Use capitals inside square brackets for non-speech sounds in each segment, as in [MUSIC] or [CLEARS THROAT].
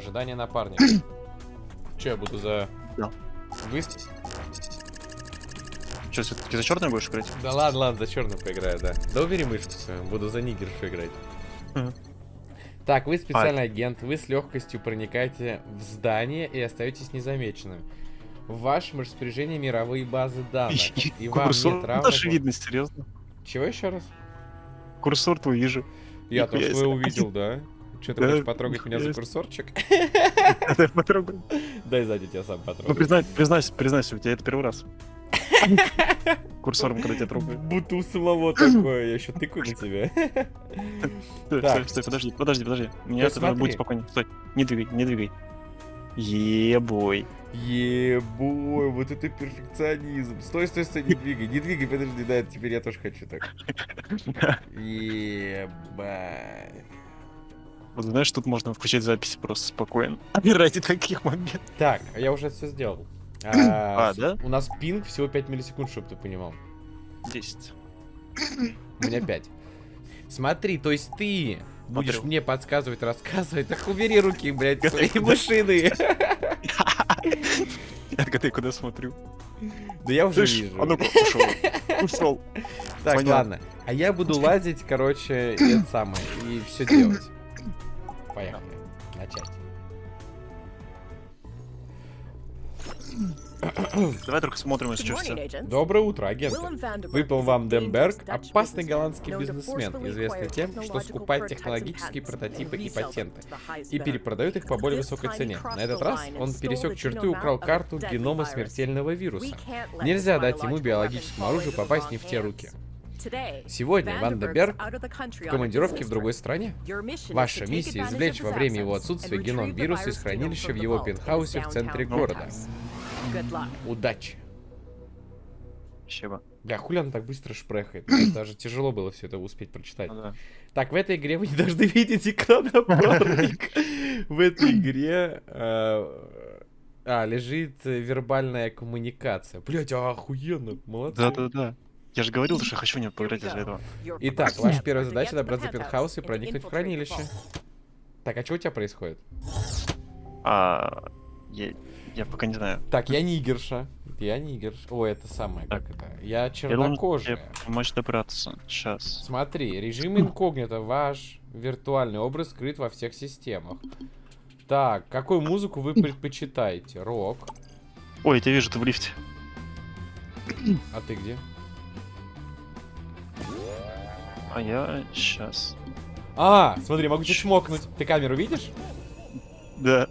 Ожидание напарника. [CLEARS THROAT] Че я буду за... Да. Вы... Что, все-таки за черный будешь играть? Да ладно, ладно, за черную поиграю, да. Да убери свою, буду за нигершу играть. Так, вы специальный агент, вы с легкостью проникаете в здание и остаетесь незамеченным. В вашем распоряжении мировые базы данных. [LAUGHS] И вам Курсор нет равных... даже видно, серьезно. Чего еще раз? Курсор твой вижу. Я тоже себе. увидел, да? Что, ты хочешь потрогать меня за курсорчик? [LAUGHS] Дай потрогай. Дай сзади тебя сам Ну, потрогаю. признай, признайся, признайся, у тебя это первый раз. [LAUGHS] Курсором, когда тебя трогаю. Будто у самого такое, я еще тыкаю на тебя. Стой, стой, стой, подожди, подожди, подожди. Мне это будет спокойнее. Стой, не двигай, не двигай. Ебой. Ебой, вот это перфекционизм. Стой, стой, стой, не двигай, не двигай, подожди, да, теперь я тоже хочу так. [LAUGHS] Ебать. Вот знаешь, тут можно включать записи просто спокойно. [LAUGHS] Ради таких моментов. Так, я уже все сделал. [CLEARS THROAT] А, А, да? У нас пинг всего 5 миллисекунд, чтобы ты понимал. 10. У меня 5. Смотри, то есть ты будешь Смотрю. мне подсказывать, рассказывать. Так убери руки, блядь, свои машины. [LAUGHS] Я ты куда смотрю. Да я уже вижу. а ну-ка, ушел. Ушел. Так, ладно. А я буду лазить, короче, и это самое, и все делать. Поехали. Начать. [COUGHS] Давай только смотрим, если что. Доброе утро, агенты. Выпал вам Демберг, опасный голландский бизнесмен, известный тем, что скупает технологические прототипы и патенты, и перепродает их по более высокой цене. На этот раз он пересек черту и украл карту генома смертельного вируса. Нельзя дать ему биологическому оружию попасть не в те руки. Сегодня Вандерберг В командировке в другой стране. Ваша миссия извлечь во время его отсутствия геном вируса из хранилища в его пентхаусе в центре города. Удачи. Спасибо. Бля, хули она так быстро шпрехает? [CLEARS THROAT] Даже тяжело было все это успеть прочитать. Ну да. Так, в этой игре вы не должны [LAUGHS] видеть экран напарник. В этой игре э, а, лежит э, вербальная коммуникация. Блять, охуенно, молодцы. Да-да-да. Я же говорил, что я хочу него поиграть из-за этого. Итак, ваша первая задача добраться до пентхауса и проникнуть в хранилище. Так, а что у тебя происходит? А, я, я пока не знаю. Так, я нигерша. Я нигерша. О, это самое, как это? Я Я должен тебе чернокожая. помочь добраться. Сейчас. Смотри, режим инкогнито. Ваш виртуальный образ скрыт во всех системах. Так, какую музыку вы предпочитаете? Рок. Ой, я тебя вижу, ты в лифте. А ты где? А я сейчас. А, смотри, могу тебя чмокнуть. Ты камеру видишь? Да.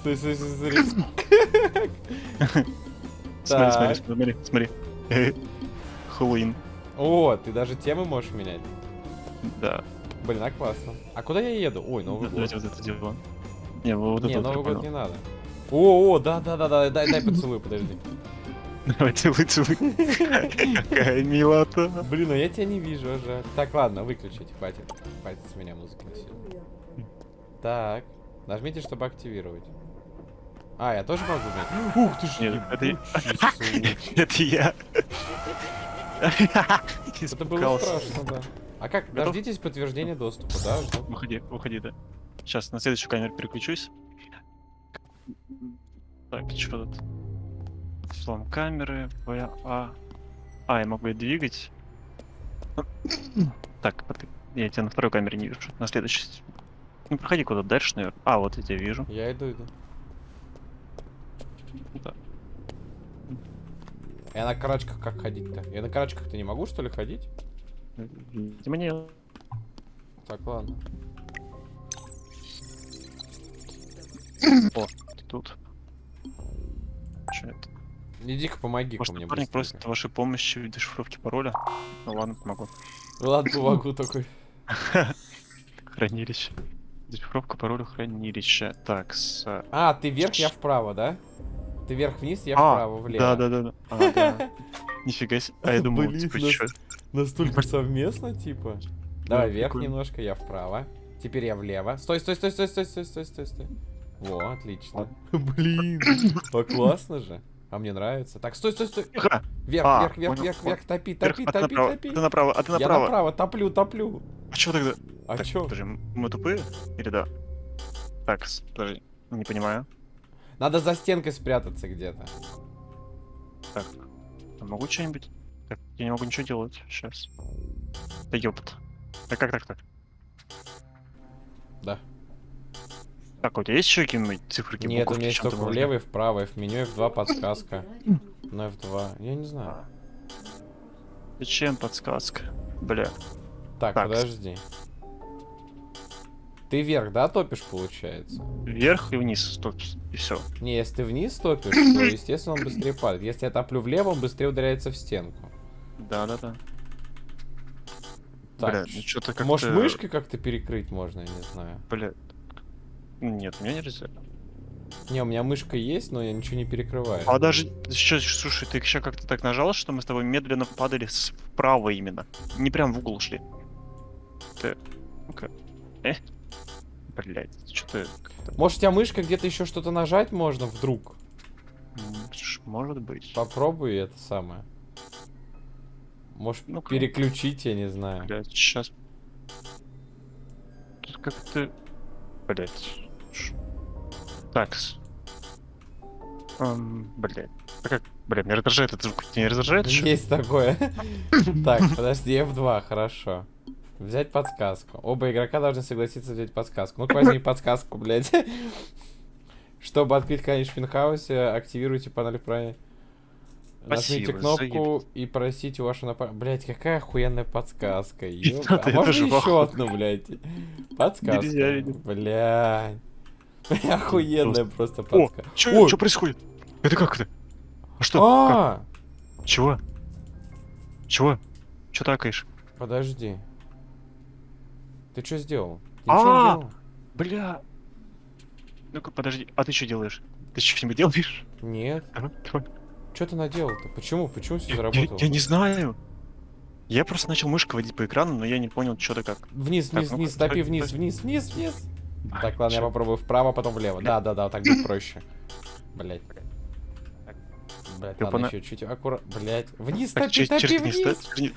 Стой, стой, стой, смотри. Смотри, смотри, смотри, смотри. Хэллоуин. О, ты даже темы можешь менять. Да. Блин, а классно. А куда я еду? Ой, Новый год. Давайте вот это дело. Не, вот Не, это вот я Новый год не надо. О, о, да, да, да, да, дай, дай поцелуй, подожди. Давай, целуй, целуй. Какая милота. Блин, а я тебя не вижу, а жаль. Так, ладно, выключить, хватит. Хватит с меня музыки на сегодня. Так, нажмите, чтобы активировать. А, я тоже могу, блин? Ух ты ж, Нет, это. [LAUGHS] Это я. Это было страшно, да. А как, Готов? дождитесь подтверждения доступа, да? жду. Выходи, выходи, да. Сейчас на следующую камеру переключусь. Так, что тут? Взлом камеры, В, А. А, я могу ее двигать. [CLEARS THROAT] Так, я тебя на второй камере не вижу. На следующей. Ну, проходи куда дальше, наверное. А, вот я тебя вижу. Я иду, иду. Да. Я на карачках как ходить-то? Я на карачках-то не могу, что ли, ходить? Видимо, не. Так, ладно. О, ты тут. Что это? Иди-ка помоги-ка Может, мне быстренько. просит вашей помощи в дешифровке пароля? Ну ладно, помогу. Ладно, [LAUGHS] помогу такой. Хранилище. Дешифровка пароля хранилища. Так, с... А, ты вверх, я вправо, да? Ты вверх-вниз, я А, вправо, влево. Да, да, да, да. А, да. [LAUGHS] Нифига себе. А я думал, типа, нас-? Настолько совместно, типа. Давай вверх немножко, я вправо. Теперь я влево. Стой, стой, стой, стой, стой, стой, стой, стой, стой. Во, отлично. Блин, а классно же. А мне нравится. Так, стой, стой, стой. Ха! Вверх, А, вверх, вверх, понял, вверх, вверх, топи, Вверх, топи, а топи, направо, топи. ты направо, а ты Я направо. направо, топлю, топлю. А чё тогда? А Так, чё? Подожди, мы тупые? Или да? Так, подожди, не понимаю. Надо за стенкой спрятаться где-то. Так, а могу что-нибудь? Так, я не могу ничего делать сейчас. Да ёпт. Да как так так? Да. Так, у тебя есть еще какие-нибудь цифры? Нет, у меня есть только влево и вправо, и в меню F2 подсказка. На F2, я не знаю. Зачем подсказка? Бля. Так, так, подожди. Ты вверх, да, топишь, получается? Вверх и вниз топишь, и все. Не, если ты вниз топишь, то, естественно, он быстрее падает. Если я топлю влево, он быстрее ударяется в стенку. Да-да-да. Так, Бля, ну что-то как Может, мышкой как-то перекрыть можно, я не знаю. Бля. Нет, у меня нельзя. Не, у меня мышка есть, но я ничего не перекрываю. А даже, сейчас, слушай, ты еще как-то так нажал, что мы с тобой медленно падали справа именно. Не прям в угол шли. Ты... Ну-ка. Э? Блять, что-то... Может, у тебя мышка где-то еще что-то нажать можно вдруг? Может быть. Попробуй это самое. Может, ну -ка. переключить, я не знаю. Блять, сейчас. Тут как-то... Блять. Такс. Um, блять. А как? Блядь, меня раздражает этот звук. Не раздражает? Есть такое. [LAUGHS] Так, подожди, F2, хорошо. Взять подсказку. Оба игрока должны согласиться взять подсказку. Ну-ка возьми [LAUGHS] подсказку, блядь. Чтобы открыть конец в пентхаусе, активируйте панель правильно. Нажмите кнопку и просите вашу напарника. Блять, какая охуенная подсказка. [LAUGHS] А можно еще одну, блядь? Подсказка. Блядь. Охуенная просто подсказка. О, что происходит? Это как это? А что? А! Чего? Чего? Че такаешь? Подожди. Ты что сделал? А, бля. Ну-ка, подожди. А ты что делаешь? Ты что-нибудь делаешь? Нет. Что ты наделал-то? Почему? Почему все заработало? Я, я не знаю. Я просто начал мышкой водить по экрану, но я не понял, что-то как. Вниз, вниз, вниз, топи вниз, вниз, вниз, вниз. Так, ладно, я попробую вправо, потом влево. Да, да, да, так будет [LAUGHS] проще. Блять. Блять, ладно, еще чуть аккуратно. Блять. Вниз, топи, топи, вниз.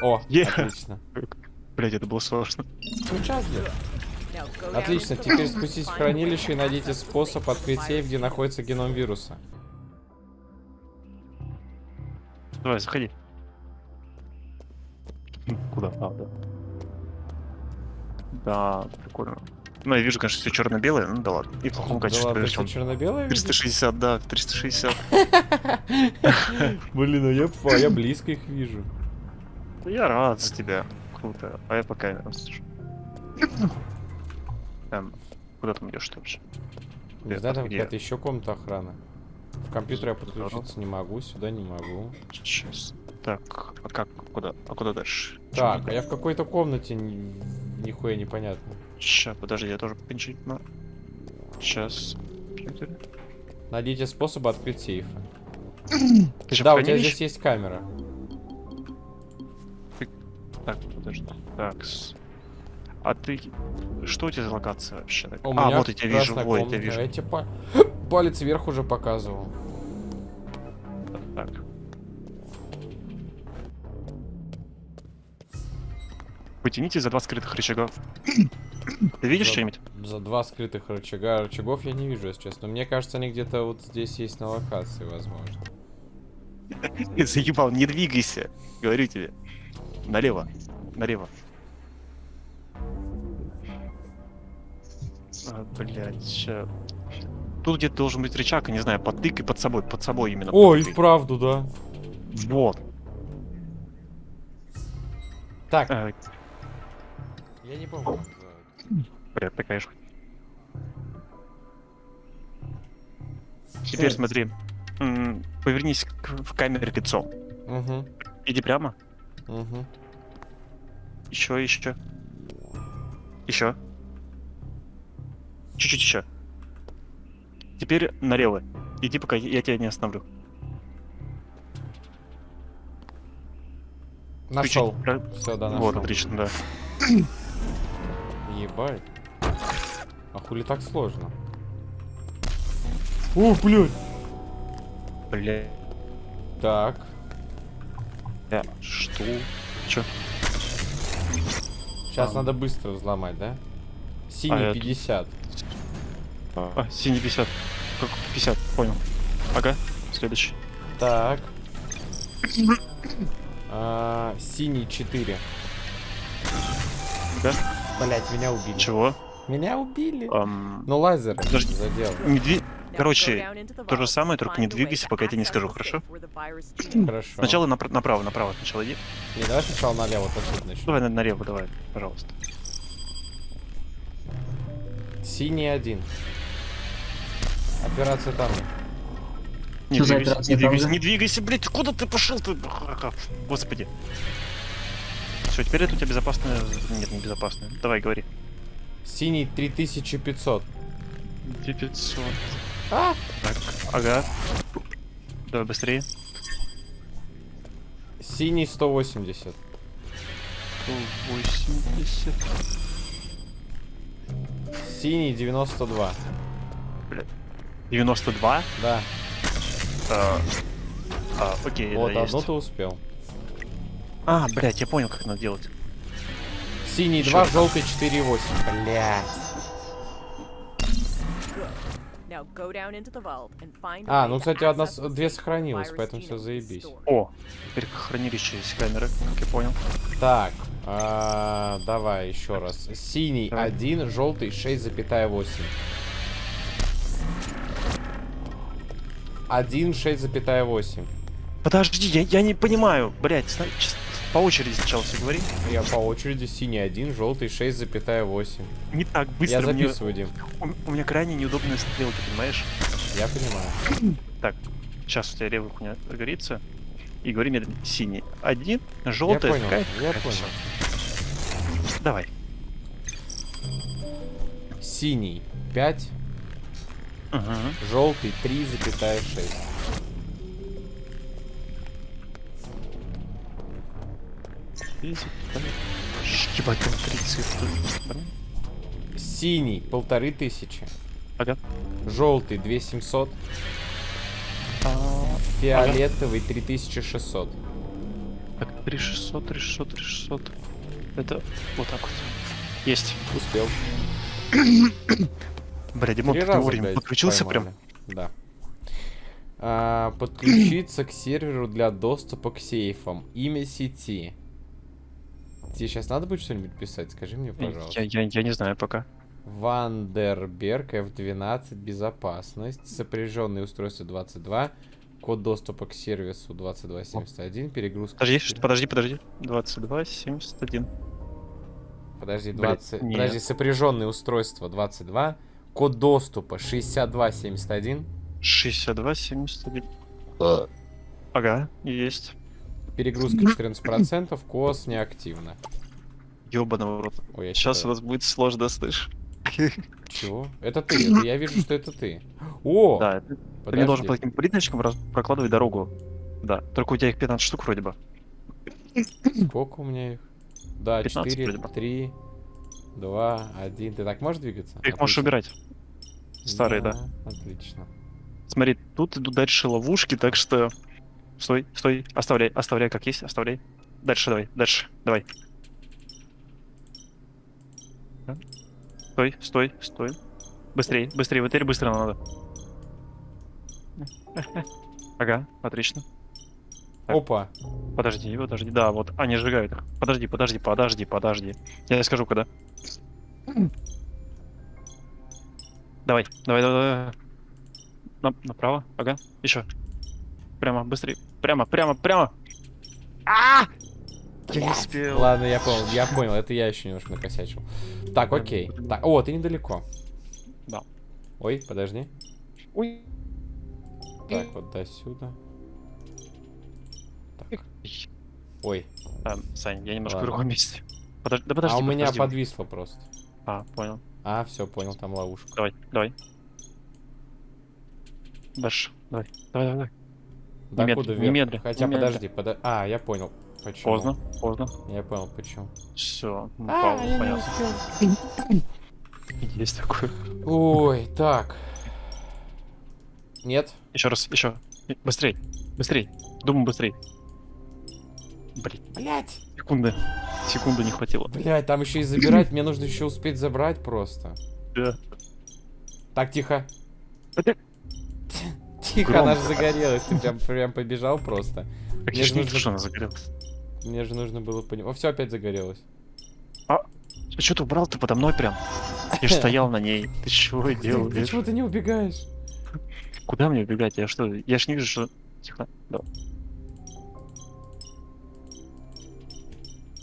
О, [LAUGHS] отлично. Блять, это было сложно. Где Отлично, теперь спуститесь в хранилище и найдите способ открыть сейф, где находится геном вируса. Давай, заходи. Куда? А, да. Да, прикольно. Ну, я вижу, конечно, все черно-белое, ну да ладно. И в плохом качестве. Да ладно, все черно-белое 360, да, 360. Блин, а я, я близко их вижу. Я рад за тебя. Круто. А я пока... [LAUGHS] Эм, куда там идешь вообще? Не знаю, там какая-то еще комната охраны. В компьютер я подключиться не могу, сюда не могу. Сейчас. Так, а как, куда, а куда дальше? Так, а я в какой-то комнате нихуя непонятно. Сейчас, подожди, я тоже попинчить на... Сейчас. Найдите способы открыть сейфы. [CLEARS THROAT] да, у тебя здесь есть камера. Так, подожди. Так. А ты... Что у тебя за локация вообще? У а, вот я тебя вижу, вот я вижу. Я тебе па... [GASPS] палец вверх уже показывал. Потяните за два скрытых рычагов. Ты видишь что-нибудь? За два скрытых рычага. Рычагов я не вижу, если честно. Мне кажется, они где-то вот здесь есть на локации, возможно. [LAUGHS] Заебал, не двигайся. Говорю тебе. Налево. Налево. А, блядь, ща. Тут где-то должен быть рычаг, не знаю, подтыкай под собой, под собой именно. О, и вправду, да. Вот. Так. А... Я не помню. Блядь, такая же. Теперь смотри. Повернись в камере лицом. Угу. Иди прямо. Угу. Еще, еще. Еще. Чуть-чуть еще. Теперь налево. Иди, пока я тебя не остановлю. Нашел. Все, да, нашел. Вот, отлично, да. [CLEARS THROAT] Ебать. А хули так сложно? О, блядь! Бля. Так. Да, что? Чё? Сейчас а. надо быстро взломать, да? Синий А, это- 50. А, синий 50. Как 50, понял. Ага, следующий. Так. А, синий 4. Да? Блять, меня убили. Чего? Меня убили. Ам, Ну лазер Подожди. задел. не дви- Короче, то же самое, только не двигайся, пока я тебе не скажу, хорошо? Хорошо. Сначала напра- направо, направо сначала иди. Не, давай сначала налево, отсюда начнем. Давай на- налево, давай, пожалуйста. Синий один. Операция там. Не Что двигайся, не двигайся, не двигайся, блядь, куда ты пошел ты? Господи. Все, теперь это у тебя безопасное... Нет, не безопасное. Давай, говори. Синий 3500. 500. А! Так, ага. Давай быстрее. Синий 180. 180. Синий 92. 92. Да. А, а, окей, вот, это одно есть. ты успел. А, блядь, я понял, как надо делать. Синий Ещё 2, раз. желтый 4,8. Блять. А, ну, кстати, одна, две сохранилось, поэтому все заебись. О, теперь хранилище есть камеры, как я понял. Так, а, давай еще раз. Синий Давай. 1, желтый 6,8. 1, 6,8. Подожди, я, я не понимаю, блядь, по очереди сначала все говори. Я по очереди синий 1, желтый 6,8. Не так быстро, Я мне- записываю, Дим. у, у меня крайне неудобные стрелки, понимаешь? Я понимаю. Так, сейчас у тебя левый хуйня загорится. И говори мне синий. Один, желтый. я понял, такая- я такая, понял. Давай. Синий 5, Ага. желтый 3,6. Ебать, там три цифры. Синий полторы тысячи. Ага. Желтый 2700. А, Фиолетовый 3600. Так, 3600, 3600, 3600. Это вот так вот. Есть. Успел. Бля, Димон, ты вовремя подключился поймали. прям. Да. А, подключиться к серверу для доступа к сейфам. Имя сети. Тебе сейчас надо будет что-нибудь писать? Скажи мне, пожалуйста. Я, я, я не знаю пока. Вандерберг F12 безопасность. Сопряженные устройства 22. Код доступа к сервису 2271. Перегрузка. Подожди, 4. что- подожди, подожди. 22, 71. Подожди, Блядь, 20. нет. Подожди, сопряженные устройства 22. Код доступа 6271. 62, 71. Ага, есть. Перегрузка 14%. КОС неактивно. Ёбаного рот. Ой, я Сейчас у чё-то- нас будет сложно, слышь. Чего? Это ты. это я вижу, что это ты. О! Да, ты ты мне должен по таким плиточкам прокладывать дорогу. Да, только у тебя их 15 штук вроде бы. Сколько у меня их? Да, 15 4, вроде бы. 3, 2, 1. Ты так можешь двигаться? Ты их можешь убирать. Старые, да. Отлично. Смотри, тут идут дальше ловушки, так что... Стой, стой, оставляй, оставляй как есть, оставляй. Дальше давай, дальше, давай. Да. Стой, стой, стой. Быстрее, быстрее, теперь быстро надо. Ага, отлично. Так. Опа. Подожди, подожди, да, вот, они сжигают их. Подожди, подожди, подожди, подожди. Я скажу, когда. Давай, давай, давай, давай. На- направо, ага, еще. Прямо, быстрее. Прямо, прямо, прямо. А! Я не успел. Ладно, я понял, я понял. Это я еще немножко накосячил. Так, окей. Так, о, ты недалеко. Да. Ой, подожди. Ой. Так, вот до сюда. Так. Ой. А, Сань, я немножко в Ладно. другом месте. Подожди, да подожди, а у меня подожди. подвисло просто. А, понял. А, все, понял, там ловушка. Давай, давай. Дальше, давай, давай, давай. давай. Немедли- куда вверх? немедли, Хотя немедли. подожди, подо... А, я понял. Почему? Поздно, поздно. Я понял, почему. Все, А, понятно. успел. Есть такое. Ой, так. Нет? Еще раз, еще. Быстрей, быстрей. Думаю, быстрей. Блин, Блять. секунды. Секунды не хватило. Блять, там еще и забирать, мне нужно еще успеть забрать просто. Да. Так, тихо. [LAUGHS] Тихо, она же загорелась, ты прям, прям побежал просто. Так Мне я же не что она загорелась. Мне же нужно было понимать. О, все опять загорелось. А что ты убрал-то подо мной прям? Я же стоял на ней. Ты чего Ты, делаешь? почему ты не убегаешь? Куда мне убегать? Я что? Я ж не вижу, что... Тихо. Да.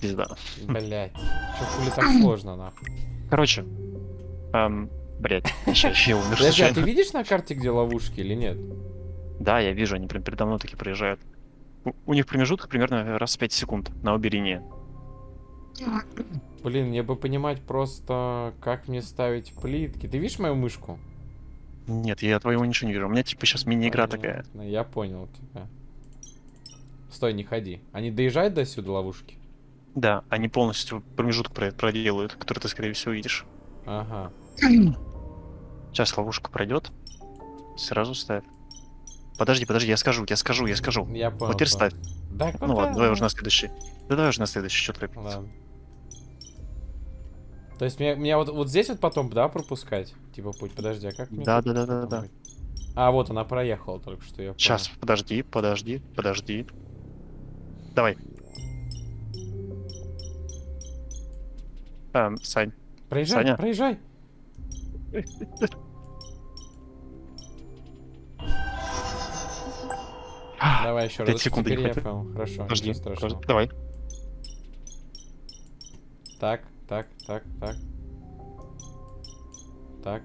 Пизда. Блять, что хули так [CLEARS THROAT] сложно, нахуй? Короче. Эм, блядь, [LAUGHS] сейчас я умер Подожди, а ты видишь на карте, где ловушки или нет? Да, я вижу, они прям передо мной такие проезжают. У, у них промежуток примерно раз в 5 секунд на обе линии. Блин, мне бы понимать просто, как мне ставить плитки. Ты видишь мою мышку? Нет, я твоего ничего не вижу. У меня типа сейчас мини-игра такая. Я понял тебя. Стой, не ходи. Они доезжают до сюда ловушки? Да, они полностью промежуток про- проделают, который ты, скорее всего, видишь. Ага. Сейчас ловушка пройдет. Сразу ставь. Подожди, подожди, я скажу, я скажу, я скажу. Я понял. Вот теперь ставь. Да, Ну ладно, давай уже на следующий. Да давай уже на следующий, что торопиться. Ладно. То есть мне, мне вот, вот здесь вот потом, да, пропускать? Типа путь, подожди, а как мне Да, да, да, да, да. А, вот она проехала только что, я понял. Сейчас, подожди, подожди, подожди. Давай. Эм, Сань, Проезжай, Саня. проезжай. [LAUGHS] Давай еще Пять раз. секунд не я хватит. понял. Хорошо, подожди, подожди, давай. Так, так, так, так. Так.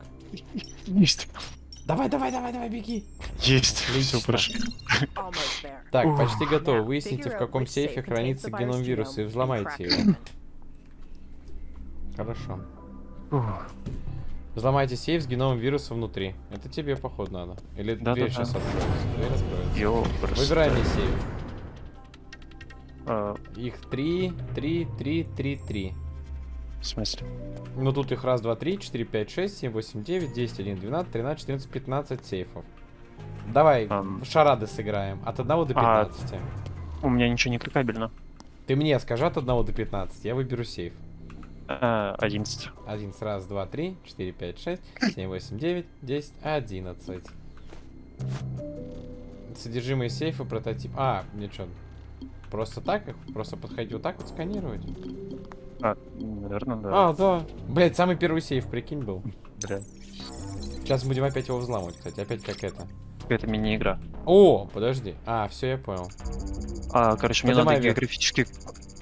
Есть. Давай, давай, давай, давай, беги. Есть. Отлично. Все, прошли. Так, Ух. почти готово. Выясните, в каком сейфе хранится геном вируса и взломайте его. Хорошо. Взломайте сейф с геномом вируса внутри. Это тебе, походу, надо. Или Да-да-да. дверь сейчас откроется. Дверь откроется. Ёпрст. Выбирай мне сейф. А, Их три, три, три, три, три. В смысле? Ну тут их раз, два, три, четыре, пять, шесть, семь, восемь, девять, десять, один, двенадцать, тринадцать, четырнадцать, пятнадцать сейфов. Давай в шарады сыграем. От 1 до А. 15. У меня ничего не кликабельно. Ты мне скажи от 1 до 15. Я выберу сейф. А, 11. Один, раз, два, три, четыре, пять, шесть, семь, восемь, девять, десять, одиннадцать. Содержимое сейфа, прототип. А, мне что? Просто так их? Просто подходить вот так вот сканировать? А, наверное, да. А, да. Блять, самый первый сейф, прикинь, был. Бля. Сейчас будем опять его взламывать, кстати. Опять как это. Это мини-игра. О, подожди. А, все, я понял. А, короче, мне Поднимай надо вверх. географически...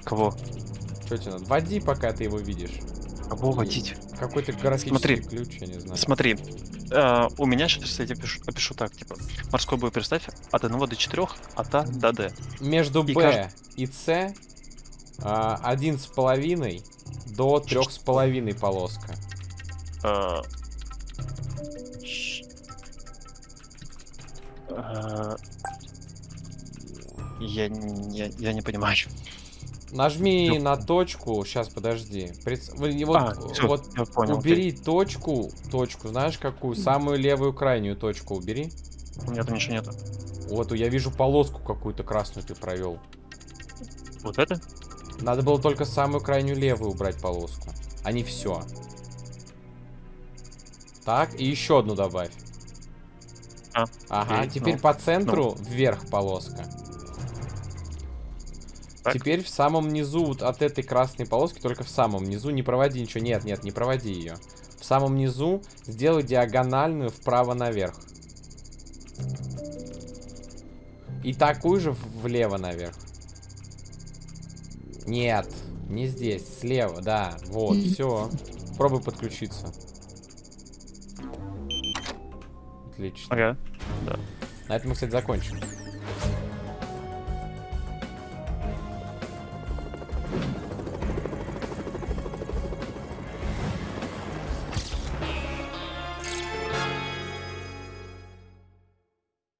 Кого? Что тебе надо? Води, пока ты его видишь. Кого водить? Какой-то графический Смотри. ключ, я не знаю. Смотри, э, у меня сейчас, я тебе пишу, опишу так, типа, морской бой представь, от 1 до 4, от А до Д. Между И Б кажд- и С а, один с половиной до трех с половиной полоска. Э, э, Я, не- я, я не понимаю. Нажми Ну. на точку. Сейчас, подожди. Вы- Вот, а, всё, вот я понял. убери точку. Точку, знаешь какую? Самую левую крайнюю точку убери. У меня там ничего нету. Вот, я вижу полоску какую-то красную ты провел. Вот это? Надо было только самую крайнюю левую убрать полоску, а не все. Так, и еще одну добавь. А, Ага, окей, теперь ну, по центру вверх полоска. Так. Теперь в самом низу вот от этой красной полоски, только в самом низу, не проводи ничего, нет, нет, не проводи ее. В самом низу сделай диагональную вправо наверх. И такую же в- влево наверх. Нет, не здесь, слева, да, вот, [LAUGHS] все. Пробуй подключиться. Отлично. Ага. На этом мы, кстати, закончим.